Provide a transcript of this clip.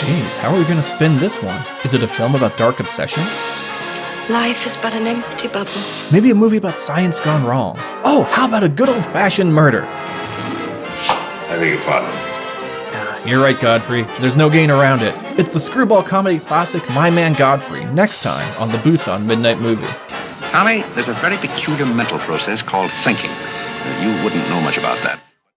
Jeez, how are we gonna spin this one? Is it a film about dark obsession? Life is but an empty bubble. Maybe a movie about science gone wrong. Oh, how about a good old fashioned murder? I beg your pardon. Ah, you're right, Godfrey. There's no gain around it. It's the screwball comedy classic My Man Godfrey, next time on the Busan Midnight Movie. Tommy, there's a very peculiar mental process called thinking. You wouldn't know much about that.